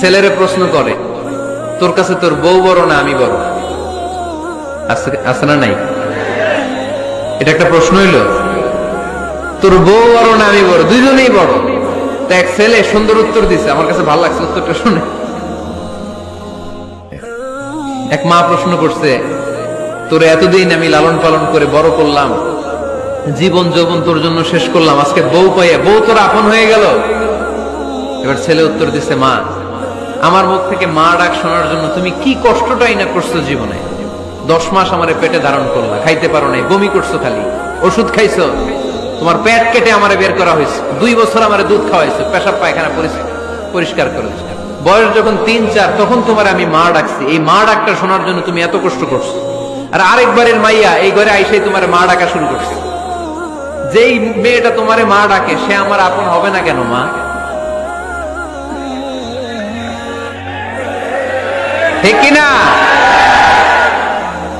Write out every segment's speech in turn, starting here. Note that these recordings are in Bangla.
ছেলেরে প্রশ্ন করে, তোর কাছে তোর বউ বড় না আমি বড়? আছে- না নাই? এটা একটা প্রশ্ন হইল। তোর বউ বড় না আমি বড়? দুইজনেই বড়? তো এক ছেলে সুন্দর উত্তর দিছে। আমার কাছে ভালো লাগছে উত্তরটা শুনে। এক মা প্রশ্ন করছে, তোর এতদিন আমি লালন পালন করে বড় করলাম, জীবন যৌবন তোর জন্য শেষ করলাম, আজকে বউ পাইয়া, বউ তোর আপন হয়ে গেল? এবার ছেলে উত্তর দিছে, মা আমার মুখ থেকে মা ডাক শোনার জন্য তুমি কি কষ্টটাই না করছ জীবনে? দশ মাস আমারে পেটে ধারণ করলা খাইতে পারো নাই, বমি করছ খালি। ওষুধ খাইছো, তোমার পেট কেটে আমারে বের করা হয়েছে। দুই বছর আমারে দুধ খাওয়াইছো, পেশাব পায়খানা পরিষ্কার করেছ। বয়স যখন তিন, চার, তখন তোমার আমি মা ডাকছি। এই মা ডাকটা শোনার জন্য তুমি এত কষ্ট করছ। আর আরেকবারের মাইয়া এই ঘরে আইসাই তোমার মা ডাকা শুরু করছে। যেই মেয়েটা তোমারে মা ডাকে, সে আমার আপন হবে না কেন, মা? ঠিক কিনা?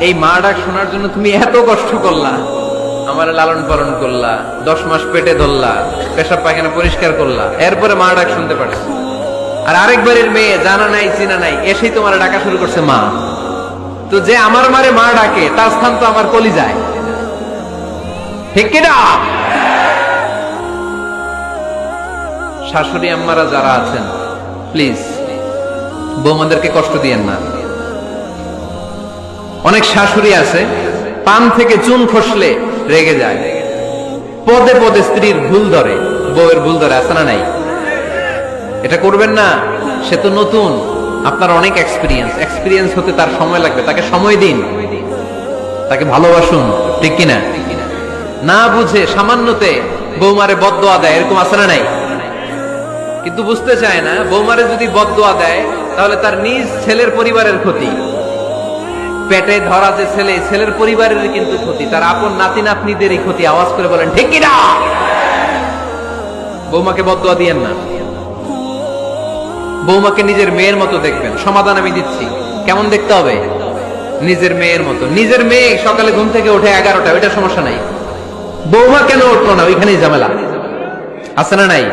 এই মা ডাক শোনার জন্য তুমি এত কষ্ট করলা। আমার লালন পালন করলা, দশ মাস পেটে ধরলা, পেশাব পায়খানা পরিষ্কার করলা, এরপরে মা ডাক শুনতে পারছ আর আরেকবারের মেয়ে জানা নাই, চিনা নাই, এসেই তোমার ডাকা শুরু করছে মা। তো যে আমার মারে মা ডাকে, তার স্থান তো আমার কলি যায় ঠিক কিনা? শাশুড়ি আম্মারা যারা আছেন প্লিজ বৌমাদেরকে কষ্ট দিয়েন না। অনেক শাশুড়ি আছে, পান থেকে চুন খসলে রেগে যায়। পদে পদে স্ত্রীর ভুল ধরে, বউয়ের ভুল ধরে, আছে না নাই? এটা করবেন না, সে তো নতুন। আপনার অনেক এক্সপিরিয়েন্স এক্সপিরিয়েন্স হতে তার সময় লাগবে। তাকে সময় দিন। তাকে ভালোবাসুন, ঠিক কিনা? না বুঝে সামান্যতে বৌমারে বদদোয়া দেয়, এরকম আছে না নাই? কিন্তু বুঝতে চায় না, বৌমারে যদি বদদোয়া দেয় তাহলে তার নিজ ছেলের পরিবারের ক্ষতি। পেটে ধরা যে ছেলে, ছেলের পরিবারের কিন্তু ক্ষতি। তার আপন নাতি নাতনিদেরই ক্ষতি। আওয়াজ করে বলেন, ঠিক কিনা? বৌমাকে বদদোয়া দিয়েন না। বৌমাকে নিজের মেয়ের মতো দেখবেন। সমাধান আমি দিচ্ছি। কেমন দেখতে হবে? নিজের মেয়ের মতো। নিজের মেয়ে সকালে ঘুম থেকে ওঠে এগারোটা ওইটা সমস্যা নাই। বৌমা কেন উঠল না? ওইখানেই ঝামেলা। আছে না নাই?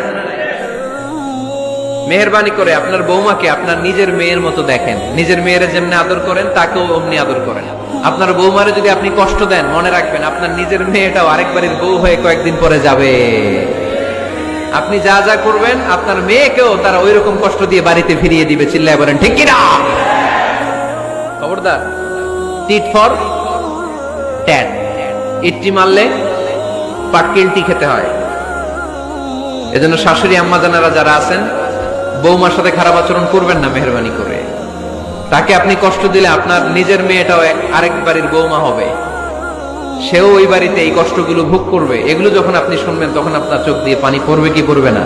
মেহরবানি করে আপনার বৌমাকে আপনার নিজের মেয়ের মতো দেখেন। নিজের মেয়ের যেমনি আদর করেন, তাকেও অমনি আদর করেন। আপনার বৌমারে যদি আপনি কষ্ট দেন, মনে রাখবেন আপনার নিজের মেয়েটাও আরেকবারের বউ হয়ে কয়েকদিন পরে যাবে। আপনি যা যা করবেন, আপনার মেয়েকেও তারা ওই রকম কষ্ট দিয়ে বাড়িতে ফিরিয়ে দিবে, চিল্লায় বলেন, ঠিক কিনা? খবরদার টিট ফর ট্যাট ইটটি মারলে পাটকিলটি খেতে হয়। এজন্য শাশুড়ি, আম্মা জানারা যারা আছেন বৌমার সাথে খারাপ আচরণ করবেন না, মেহরবানি করে। তাকে আপনি কষ্ট দিলে আপনার নিজের মেয়েটাও আরেক বাড়ির বৌমা হবে। সেও ওই বাড়িতে এই কষ্টগুলো ভোগ করবে। এগুলো যখন আপনি শুনবেন, তখন আপনার চোখ দিয়ে পানি পড়বে কি পড়বে না?